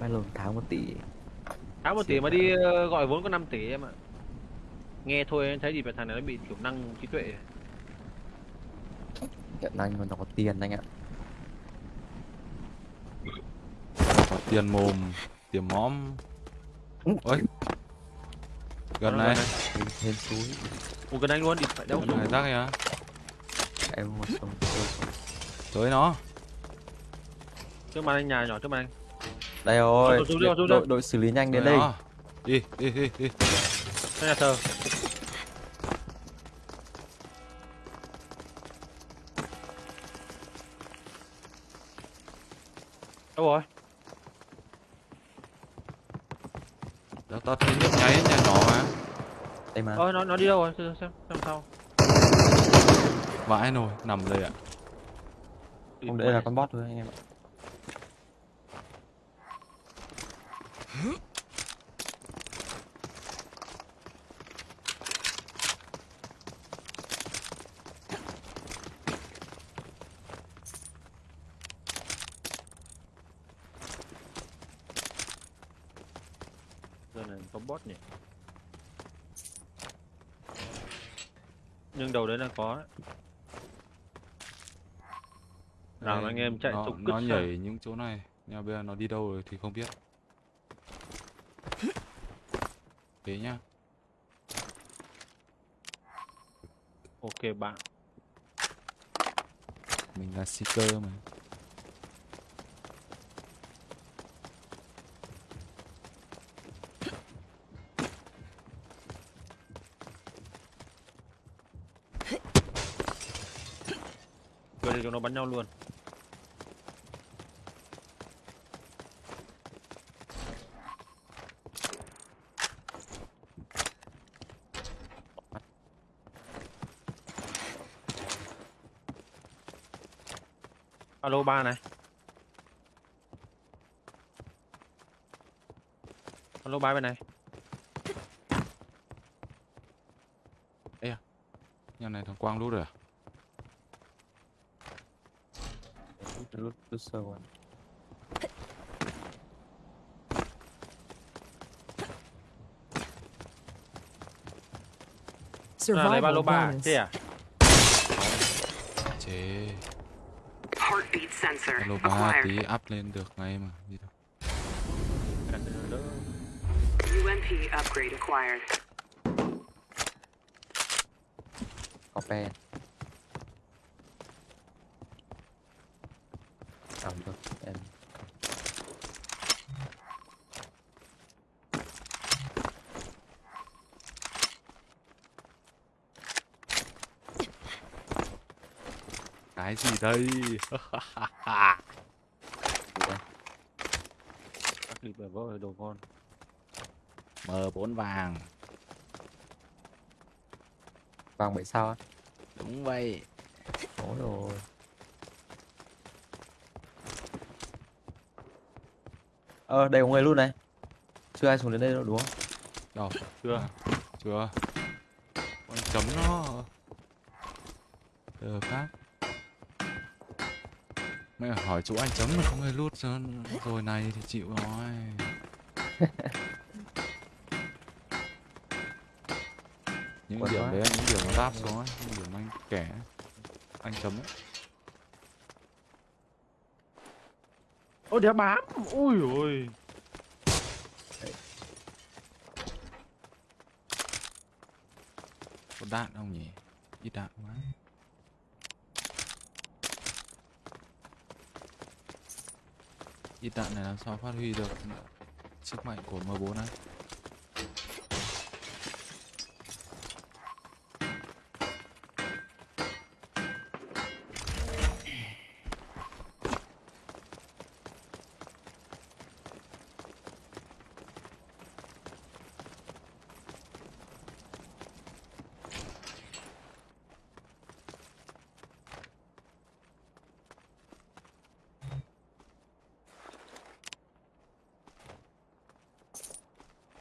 Mai lồn tháng một tỷ. tháng một tỷ mà đi ờ, gọi vốn có 5 tỷ em ạ nghe thôi em thấy gì về thằng này nó bị kiểu năng trí tuệ Hiện anh mà nó có tiền anh ạ. Có tiền mồm, tiền móm. Ừ. Ôi. Gần này, Thêm, suối. Ủa gần anh luôn đi phải xuống này rác kìa. Em tôi xong. Tới nó. trước mặt anh nhà nhỏ trước mặt anh Đây rồi. Xuống, xuống, xuống, xuống, đội, xuống. đội xử lý nhanh đến đây. nó. Đi, đi, đi, đi. Nhà thờ đâu rồi Tao tao thấy nhấp nháy nhà nhỏ mà. Đây mà. ơ nó nó đi đâu rồi xem xem xem sau Vãi nồi, nằm đây ạ. Không đây là con bot thôi anh em ạ. Bot nhỉ nhưng đầu đấy là có đấy. nào anh em chạy nó, tục nó nhảy những chỗ này. Nhưng bây giờ nó đi đâu rồi thì không biết. Thế nhá. ok bạn Mình là seeker mà. Rồi thì chúng nó bắn nhau luôn. Alo, ba này. Alo, ba bên này. Ê à, Nhà này thằng Quang lút rồi à? Lút lút sơ quá. à, lấy ba lô Survival ba bonus. thế à Chế. Heartbeat sensor Alo ba acquired. tí up lên được ngay mà. Đi đâu. UMP upgrade acquired. Có pen. Cầm được em. Cái gì đây? các clip vỡ đồ con M4 vàng. Vàng bảy sao? Đúng vậy. Ôi rồi. Ờ đây có người luôn này. Chưa ai xuống đến đây đâu đúng không? Đâu? chưa Chưa. Con chấm nó. Được khác. Mẹ hỏi chỗ anh chấm mà không ai lút rồi, rồi này thì chịu rồi. những Quẩn điểm đấy những điểm nó ráp xuống ấy, những điểm anh kẻ anh chấm ấy. Ôi đéo bám. Ui ôi có đạn không nhỉ? Ít đạn quá. Ít đạn này làm sao phát huy được sức mạnh của M4 này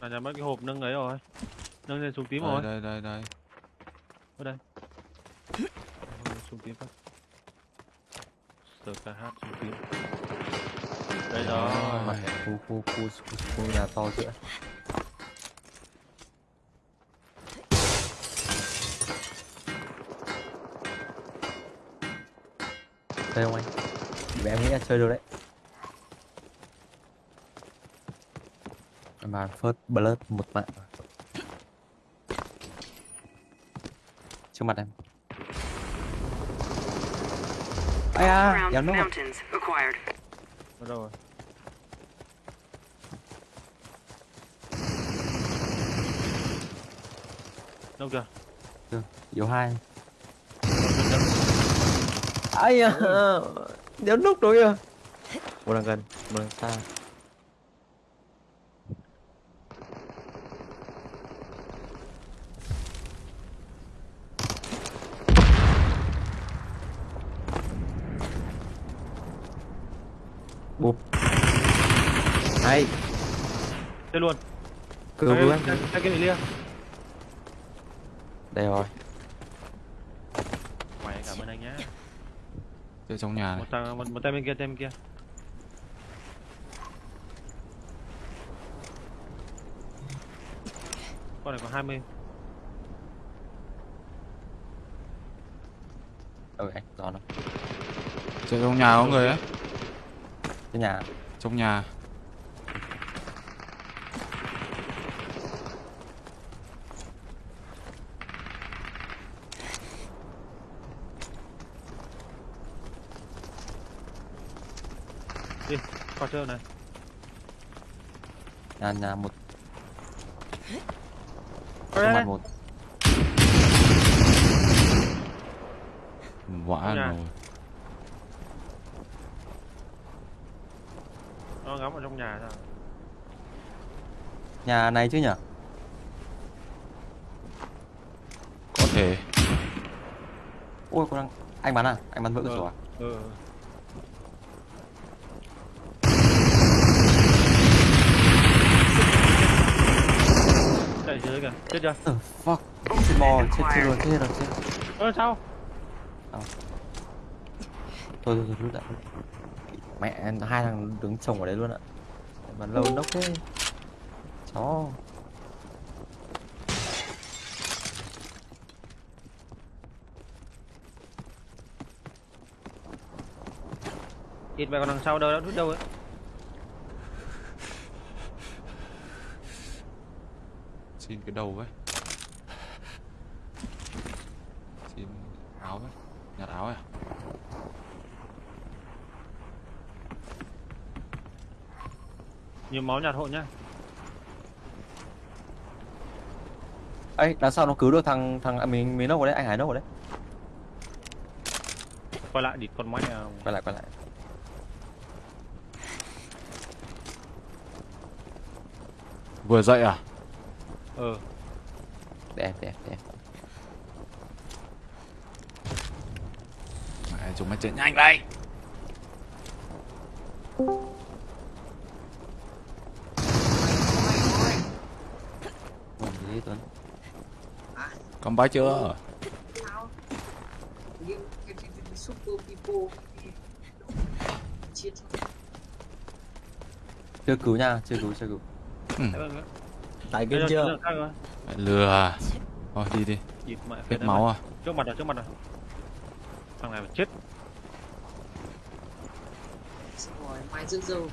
là nhà mất cái hộp nâng ấy rồi. Nâng lên xuống tím đây, rồi. đây đây đây. Ôi, xuống tím phát. Sờ KH xuống tím. Đây rồi. mặt khu khu khu khu, khu nhà to giữa chơi không anh. Vì em nghĩ là chơi được đấy mà first blood một mạng trước mặt em ai à kéo acquired. Ở đâu rồi? Đâu chưa? yếu hai ai à đéo nút rồi à một đằng gần một đằng xa bụp hay Chơi luôn. cứu cứu em Cái lia. đây rồi Mày cảm ơn anh nhá. chơi trong nhà này Một thằng một, một tay bên kia, tay bên kia. Con này có 20. ừ anh giòn lắm chơi trong nhà có người ấy cái nhà. Trong nhà. Đi, qua chơi này. nhà nhà một. Trong mặt một. Vãi Trong nhà. rồi Nó ngắm ở trong nhà sao? nhà này chứ nhở có thể ôi con đang anh bắn à anh bắn vỡ cửa Ừ. sổ à Ừ. Chạy dưới kìa, chết chưa? the fuck chết bò chết chết rồi chết rồi chết Ơ sao? thôi thôi thôi rút lại mẹ hai thằng đứng chồng ở đấy luôn ạ. Bắn lâu nốc thế. Chó. Ít mày còn đằng sau đâu, đã rút đâu ấy. xin cái đầu ấy xin áo ấy nhặt áo ấy à? Nhiều máu nhạt hộ nhá. ấy đằng sau nó cứu được thằng thằng à, mình mình nốc ở đấy anh hải nốc ở đấy Quay lại địt con mẹ. quay lại quay lại vừa dậy à Ờ. đẹp đẹp đẹp mẹ chúng mày chạy nhanh đây Gì Tuấn cầm bái chưa? Chưa cứu nha chưa cứu chưa cứu. Tại game chưa? mẹ lừa à? Thôi đi đi. Hết máu à? Trước mặt rồi, trước mặt rồi. Thằng này mà chết. rồi mai rước dâu.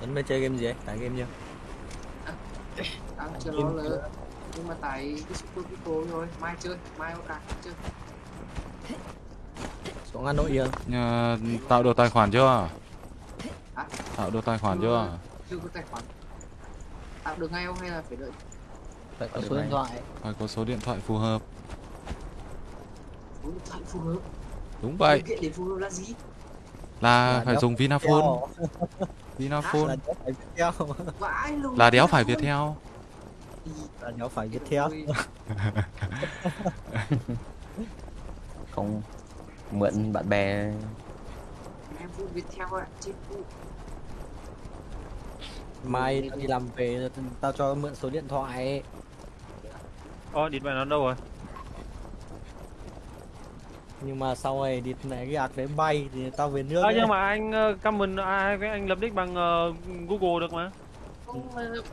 Tuấn mới chơi game gì ấy? Tải game chưa? Tao chưa lo lỡ. Nhưng mà tại cái super people thôi. Mai chơi, mai có cả chơi. Xuống Hà Nội chưa? Nhà, tạo được tài khoản chưa Hả? tạo được tài khoản chưa Chưa có tài khoản. Tạo được ngay không hay là phải đợi? Phải có số điện thoại. phải có số điện thoại phù hợp Số điện thoại phù hợp. đúng vậy Điều kiện để phù hợp là gì? là Là phải đéo dùng vinaphone. Vinaphone Là đéo phải Viettel. Là đéo phải. Viettel Là đéo phải Viettel. Ôi, không mượn bạn bè Em phụ Viettel ạ. Chết mai tao đi làm về tao cho mượn số điện thoại Ồ, địt mẹ nó đâu rồi? Nhưng mà sau này đi này cái ạc đấy bay thì tao về nước À, nhưng mà anh ờ, comment ai với anh lập nick bằng ờ, Google được mà. không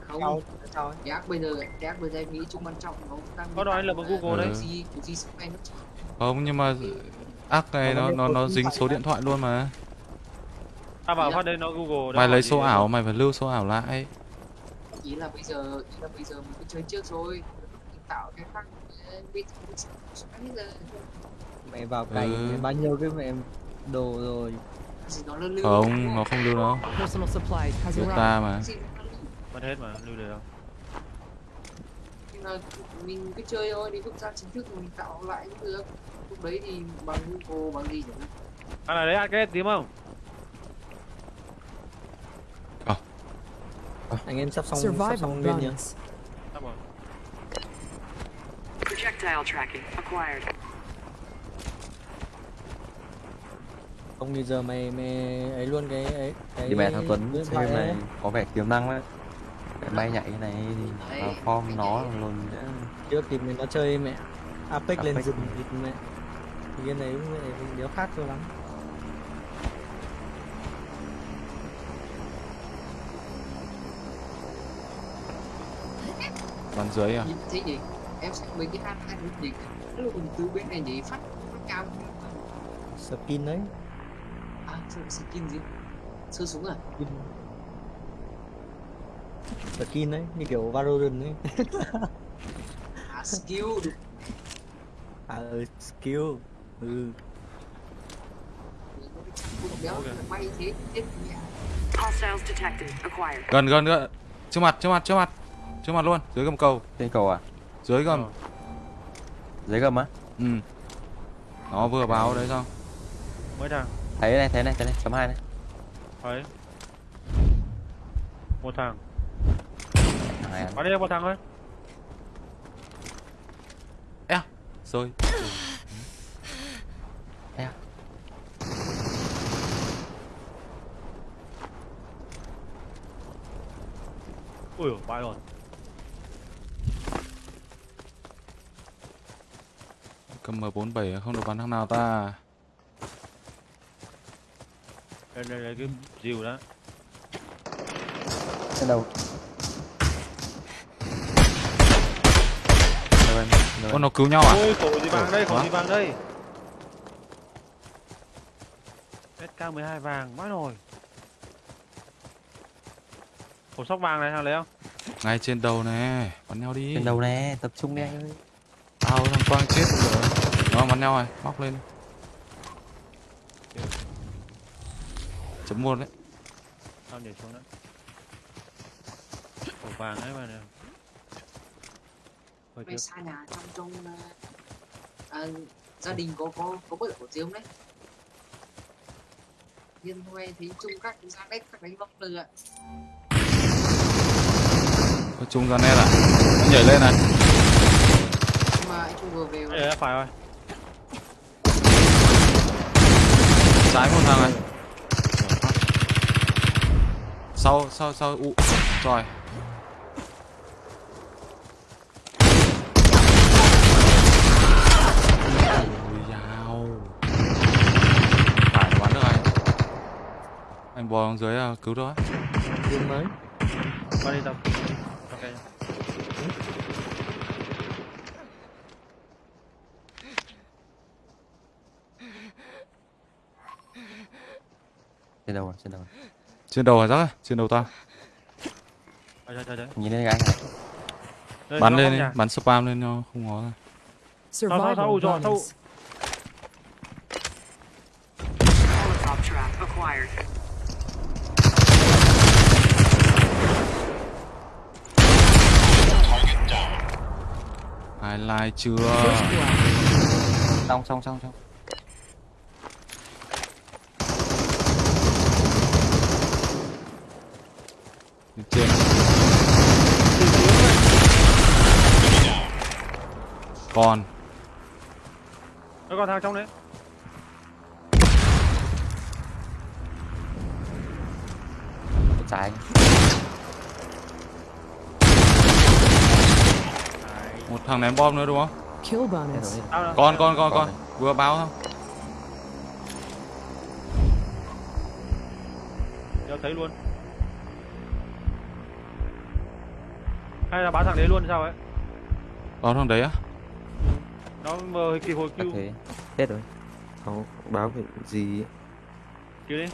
không Sao- ác bây giờ cái ác bây giờ em nghĩ chung quan trọng nó đang Có nói là bằng Google đấy. cái gì cái gì anh Không nhưng mà ác này nó nó nó dính số điện thoại luôn mà. Ta bảo phát đây nó Google. Mày lấy số ảo mày phải lưu số ảo lại. ý là bây giờ ý là bây giờ mình cứ chơi trước rồi mình tạo cái khác mẹ vào cày Ừ. bao nhiêu cái mẹ đồ rồi nó Không, nó không lưu Của arrived. ta mà. Nó. Mất hết mà, lưu được đâu. Mình cứ chơi thôi đến lúc ra chính thức mình tạo lại cũng được lúc đấy thì bằng Google bằng gì chẳng hạn À đấy ăn cái tím không? anh em sắp xong sắp Survival xong lên nhá. Sắp. Projectile tracking acquired. không thì giờ mày mày ấy luôn cái ấy cái thì mẹ thằng Tuấn xem này ấy. có vẻ tiềm năng đấy Cái bay nhảy cái này thì vào form nó luôn nữa trước thì mình nó chơi mẹ Apex lên Apex. rừng thì mẹ thì cái này cũng mẹ đéo khác cho lắm Bắn dưới à? thấy gì em sẽ mấy cái hát hát gì lúc mình từ bên này nhảy phát phát cao. Skin đấy. À skin skin gì? Sơ súng à? Skin. Skin đấy như kiểu Valorant ấy à skill. À ừ, skill. Ừ. Gần gần nữa. Trước mặt, trước mặt, trước mặt. Trước mặt luôn, dưới gầm cầu, trên cầu à dưới gầm. Ờ. dưới gầm á Ừ. Nó vừa báo đấy xong. Mấy thằng? thấy này thấy này thấy này chấm hai này Đấy. Một thằng. Bắn đi một thằng thôi. Rồi. Ui dồi, bãi rồi. Cầm M47 không được bắn thằng nào ta. Đây đây đây cái dìu đó. trên đầu. Con nó cứu nhau à? Ôi khổ gì vàng đây, khổ gì vàng đây. SK12 vàng, bãi rồi. Khổ sóc vàng này thằng lấy không? Ngay trên đầu này, bắn nhau đi. trên đầu nè tập trung đi anh ơi Tao thằng Quang chết rồi. Nó bắn nhau rồi, móc lên. Chấm một đấy. Tao nhảy xuống đó. Khổ vàng ấy mà nè. Tiếc. xa nhà trong trong à, gia đình có có có bớt của riêng đấy nhân thôi thấy chung các ra đất các đánh bóng lừa Có chung ra net à? Nó nhảy lên này. nhưng mà anh không vừa về Đây, phải rồi. Trái một thằng này. Sau, sau, sau, u. Rồi. Phải anh. Bò xuống dưới à, cứu đó. game mới Qua đi tao. Trên đầu à, trên đầu Trên đầu hả rắc Trên đầu ta. Trời. trời. nhìn lên cái này Đây, Bắn nó lên đi, bắn spam lên cho không ngó ra. Survival trap acquired. Ai like chưa? Xong xong xong xong Trên. Còn Nó còn thằng trong đấy. Trái một thằng ném bom nữa đúng không? Con con con con. Vừa báo không Đeo thấy luôn. Hay là báo thằng đấy luôn sao ấy? Báo thằng đấy á? Nó mờ kỳ hồi Chắc kêu. thế. Hết rồi. Không báo cái gì Kêu đi.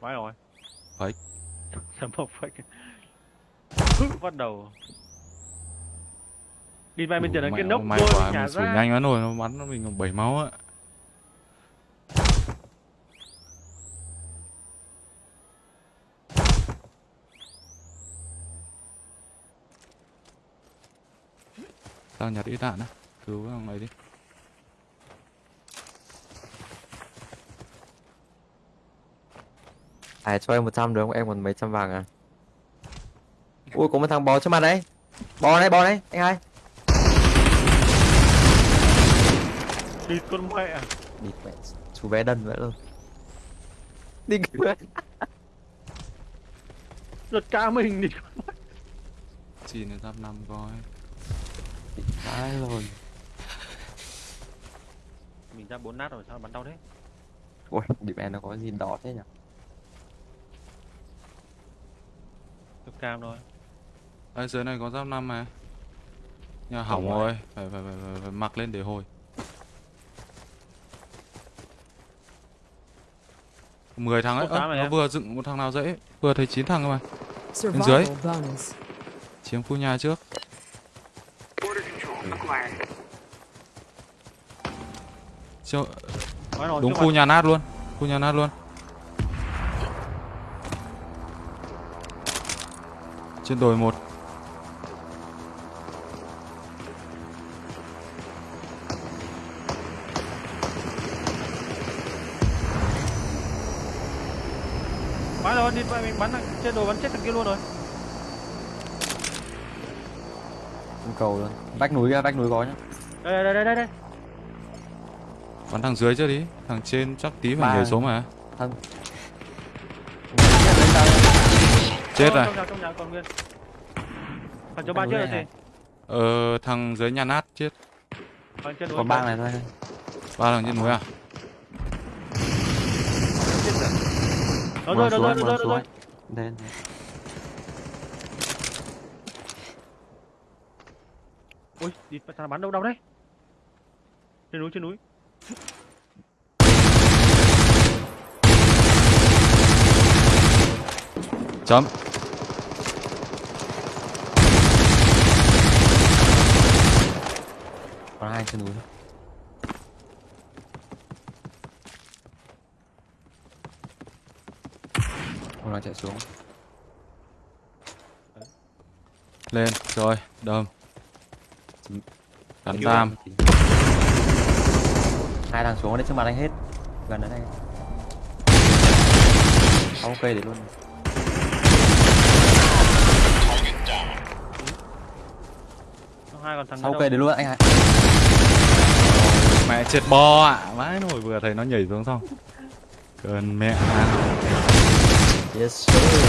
Vãi rồi. Fake. Sầm một fake Bắt đầu. Đi vai bên tiền là cái nốc quá sủi ra. nhanh quá rồi nó bắn nó mình còn bảy máu á tao nhặt ít đạn á. Cứu thằng này đi. À cho em 100 được không? Em còn mấy trăm vàng à? Ui có một thằng bò trước mặt đấy. Bò đây bò đây anh hai. Đi con mẹ. À Địt mẹ Chú bé đần vậy luôn Đi kìa Giật ca mình đi. Chỉ nên giáp năm coi Vãi rồi. Mình ra bốn nát rồi sao bắn đau thế? Ui, điểm em nó có gì đỏ thế nhỉ? Cực cam thôi. Ở dưới này có giáp năm mà nhà hỏng rồi. rồi. Phải, phải, phải, phải, phải mặc lên để hồi. Mười thằng ấy. Ơ, rồi nó em. vừa dựng một thằng nào dễ? Vừa thấy chín thằng cơ mà. Survival bonus. chiếm khu nhà trước Rồi đúng khu nhà nát luôn khu nhà nát luôn. Trên đồi một. Vãi rồi đi mình bắn trên đồ bắn chết thằng kia luôn rồi. Trên cầu luôn. Vách núi kia, vách núi có nhá. Đây đây đây đây đây bắn thằng dưới trước đi thằng trên chắc tí phải Ba. nhảy xuống mà. Thân chết rồi. Thằng cho ba chết rồi gì ờ thằng dưới nhà nát chết. Thằng Còn bang này thôi. Ba thằng trên núi à? Xuống, rơi nó xuống. rơi Đây, Ui đi thằng bắn đâu đâu đấy. Trên núi trên núi chấm. Còn hai trên núi thôi. Không nó chạy xuống. Lên rồi đâm. Cắn tam. Hai thằng xuống ở đây trước mặt anh hết. Gần đến đây. Cây để luôn. Hai còn thằng cây để luôn anh hai mẹ chết bò ạ. À. vãi nổi vừa thấy nó nhảy xuống xong. Cơn mẹ. Yes sir